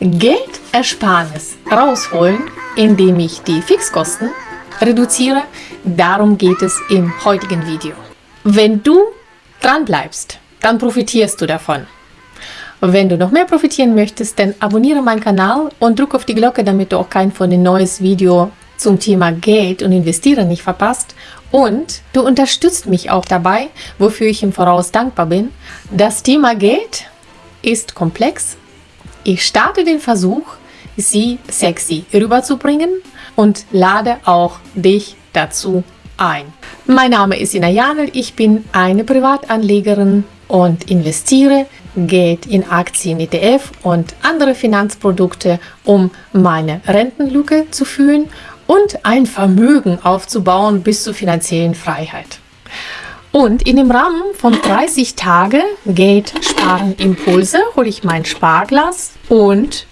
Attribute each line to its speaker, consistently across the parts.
Speaker 1: Geldersparnis rausholen, indem ich die Fixkosten reduziere. Darum geht es im heutigen Video. Wenn du dran bleibst, dann profitierst du davon. Wenn du noch mehr profitieren möchtest, dann abonniere meinen Kanal und drück auf die Glocke, damit du auch kein von den neues Video zum Thema Geld und Investieren nicht verpasst. Und du unterstützt mich auch dabei, wofür ich im Voraus dankbar bin. Das Thema Geld ist komplex. Ich starte den Versuch, sie sexy rüberzubringen und lade auch dich dazu ein. Mein Name ist Ina Janel, ich bin eine Privatanlegerin und investiere Geld in Aktien, ETF und andere Finanzprodukte, um meine Rentenlücke zu füllen und ein Vermögen aufzubauen bis zur finanziellen Freiheit. Und in dem Rahmen von 30 Tage Geld sparen Impulse hole ich mein Sparglas und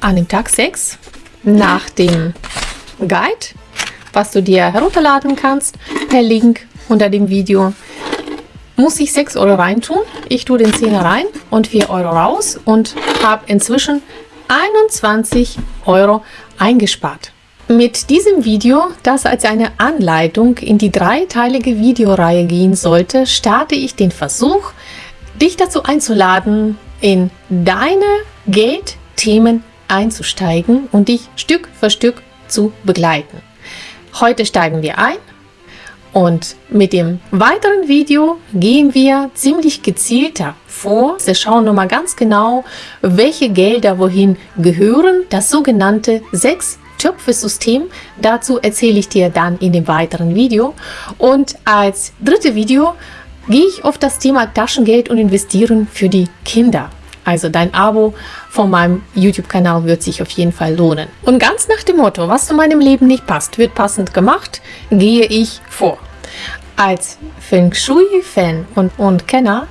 Speaker 1: an dem Tag 6 nach dem Guide, was du dir herunterladen kannst per Link unter dem Video, muss ich 6 Euro reintun. Ich tue den 10er rein und 4 Euro raus und habe inzwischen 21 Euro eingespart. Mit diesem Video, das als eine Anleitung in die dreiteilige Videoreihe gehen sollte, starte ich den Versuch, dich dazu einzuladen, in deine Geldthemen einzusteigen und dich Stück für Stück zu begleiten. Heute steigen wir ein und mit dem weiteren Video gehen wir ziemlich gezielter vor. Wir schauen nochmal ganz genau, welche Gelder wohin gehören. Das sogenannte sechs Töpfe-System. Dazu erzähle ich dir dann in dem weiteren Video. Und als dritte Video gehe ich auf das Thema Taschengeld und Investieren für die Kinder. Also dein Abo von meinem YouTube-Kanal wird sich auf jeden Fall lohnen. Und ganz nach dem Motto, was zu meinem Leben nicht passt, wird passend gemacht, gehe ich vor. Als Feng Shui-Fan und, und Kenner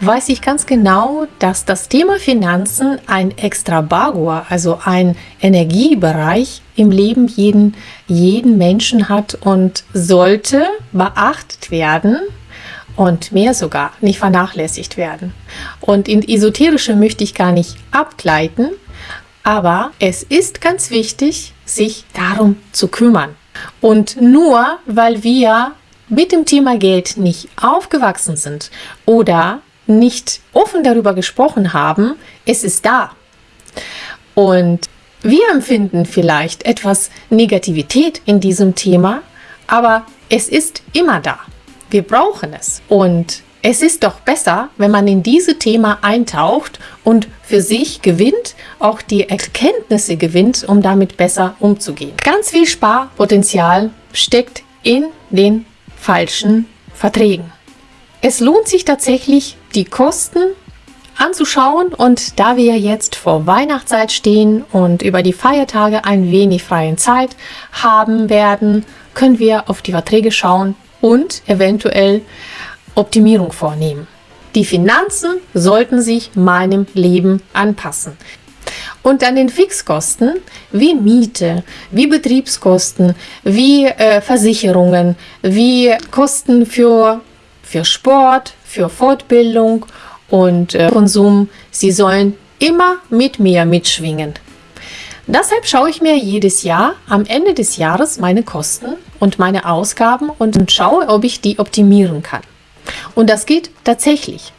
Speaker 1: weiß ich ganz genau, dass das Thema Finanzen ein Extrabagor, also ein Energiebereich im Leben jeden, jeden Menschen hat und sollte beachtet werden, und mehr sogar nicht vernachlässigt werden. Und in Esoterische möchte ich gar nicht abgleiten, aber es ist ganz wichtig, sich darum zu kümmern. Und nur weil wir mit dem Thema Geld nicht aufgewachsen sind oder nicht offen darüber gesprochen haben, es ist da. Und wir empfinden vielleicht etwas Negativität in diesem Thema, aber es ist immer da. Wir brauchen es. Und es ist doch besser, wenn man in dieses Thema eintaucht und für sich gewinnt, auch die Erkenntnisse gewinnt, um damit besser umzugehen. Ganz viel Sparpotenzial steckt in den falschen Verträgen. Es lohnt sich tatsächlich, die Kosten anzuschauen und da wir jetzt vor Weihnachtszeit stehen und über die Feiertage ein wenig freie Zeit haben werden, können wir auf die Verträge schauen, und eventuell Optimierung vornehmen. Die Finanzen sollten sich meinem Leben anpassen. Und an den Fixkosten wie Miete, wie Betriebskosten, wie äh, Versicherungen, wie Kosten für, für Sport, für Fortbildung und äh, Konsum, sie sollen immer mit mir mitschwingen. Deshalb schaue ich mir jedes Jahr am Ende des Jahres meine Kosten und meine Ausgaben und schaue, ob ich die optimieren kann. Und das geht tatsächlich.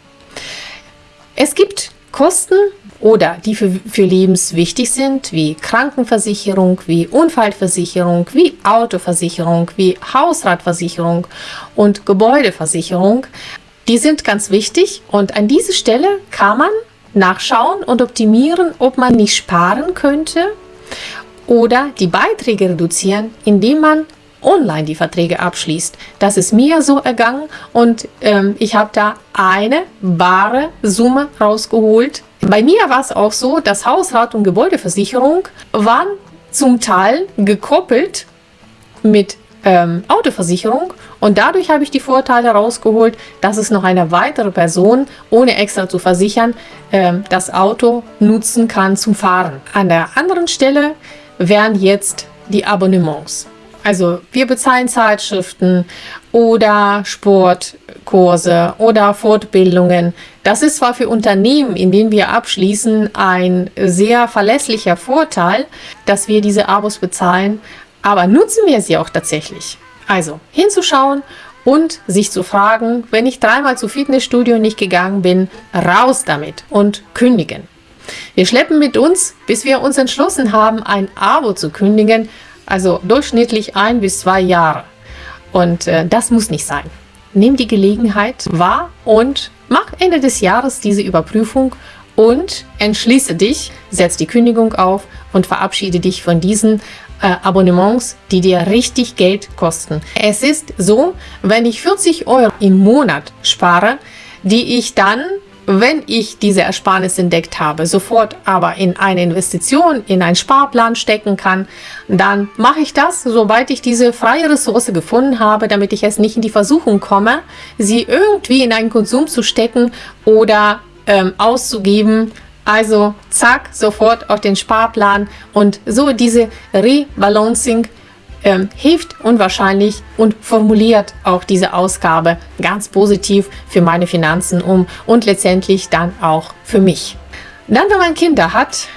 Speaker 1: Es gibt Kosten oder die für, für Lebens wichtig sind, wie Krankenversicherung, wie Unfallversicherung, wie Autoversicherung, wie Hausratversicherung und Gebäudeversicherung. Die sind ganz wichtig und an dieser Stelle kann man nachschauen und optimieren, ob man nicht sparen könnte oder die Beiträge reduzieren, indem man online die Verträge abschließt. Das ist mir so ergangen und ähm, ich habe da eine bare Summe rausgeholt. Bei mir war es auch so, dass Hausrat und Gebäudeversicherung waren zum Teil gekoppelt mit ähm, Autoversicherung und dadurch habe ich die Vorteile rausgeholt, dass es noch eine weitere Person, ohne extra zu versichern, ähm, das Auto nutzen kann zum Fahren. An der anderen Stelle wären jetzt die Abonnements. Also wir bezahlen Zeitschriften oder Sportkurse oder Fortbildungen. Das ist zwar für Unternehmen, in denen wir abschließen, ein sehr verlässlicher Vorteil, dass wir diese Abos bezahlen, aber nutzen wir sie auch tatsächlich? Also hinzuschauen und sich zu fragen, wenn ich dreimal zu Fitnessstudio nicht gegangen bin, raus damit und kündigen. Wir schleppen mit uns, bis wir uns entschlossen haben, ein Abo zu kündigen, also durchschnittlich ein bis zwei Jahre. Und äh, das muss nicht sein. Nimm die Gelegenheit wahr und mach Ende des Jahres diese Überprüfung und entschließe dich, setz die Kündigung auf und verabschiede dich von diesen äh, Abonnements, die dir richtig Geld kosten. Es ist so, wenn ich 40 Euro im Monat spare, die ich dann wenn ich diese Ersparnis entdeckt habe, sofort aber in eine Investition, in einen Sparplan stecken kann, dann mache ich das, sobald ich diese freie Ressource gefunden habe, damit ich es nicht in die Versuchung komme, sie irgendwie in einen Konsum zu stecken oder ähm, auszugeben. Also zack, sofort auf den Sparplan und so diese Rebalancing ähm, hilft unwahrscheinlich und formuliert auch diese Ausgabe ganz positiv für meine Finanzen um und letztendlich dann auch für mich. Dann, wenn man Kinder hat,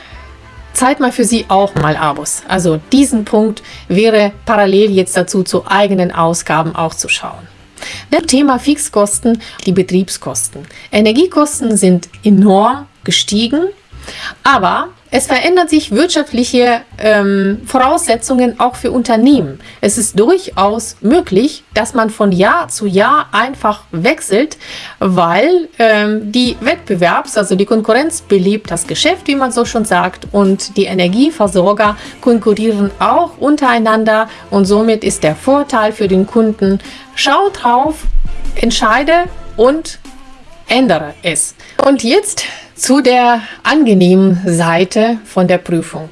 Speaker 1: Zeit mal für sie auch mal Abos. Also diesen Punkt wäre parallel jetzt dazu zu eigenen Ausgaben auch zu schauen. Das Thema Fixkosten, die Betriebskosten. Energiekosten sind enorm gestiegen, aber es verändern sich wirtschaftliche ähm, Voraussetzungen auch für Unternehmen. Es ist durchaus möglich, dass man von Jahr zu Jahr einfach wechselt, weil ähm, die Wettbewerbs-, also die Konkurrenz belebt das Geschäft, wie man so schon sagt, und die Energieversorger konkurrieren auch untereinander und somit ist der Vorteil für den Kunden, schau drauf, entscheide und ändere es. Und jetzt zu der angenehmen Seite von der Prüfung.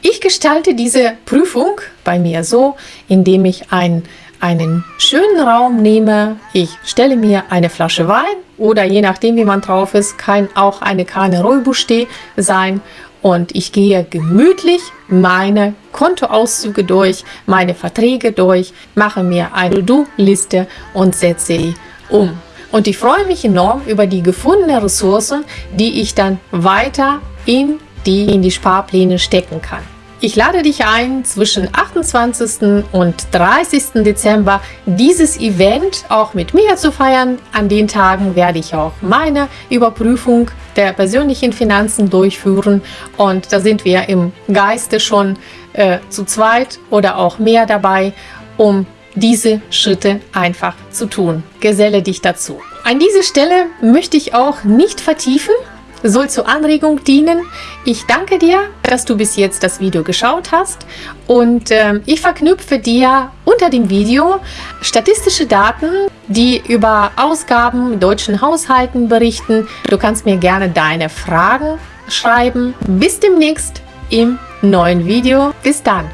Speaker 1: Ich gestalte diese Prüfung bei mir so, indem ich ein, einen schönen Raum nehme. Ich stelle mir eine Flasche Wein oder je nachdem, wie man drauf ist, kann auch eine Kanne Rouibouché sein. Und ich gehe gemütlich meine Kontoauszüge durch, meine Verträge durch, mache mir eine To-Do-Liste und setze sie um. Und ich freue mich enorm über die gefundenen Ressourcen, die ich dann weiter in die, in die Sparpläne stecken kann. Ich lade dich ein, zwischen 28. und 30. Dezember dieses Event auch mit mir zu feiern. An den Tagen werde ich auch meine Überprüfung der persönlichen Finanzen durchführen und da sind wir im Geiste schon äh, zu zweit oder auch mehr dabei, um diese Schritte einfach zu tun. Geselle dich dazu. An dieser Stelle möchte ich auch nicht vertiefen, soll zur Anregung dienen. Ich danke dir, dass du bis jetzt das Video geschaut hast und äh, ich verknüpfe dir unter dem Video statistische Daten, die über Ausgaben deutschen Haushalten berichten. Du kannst mir gerne deine Fragen schreiben. Bis demnächst im neuen Video. Bis dann!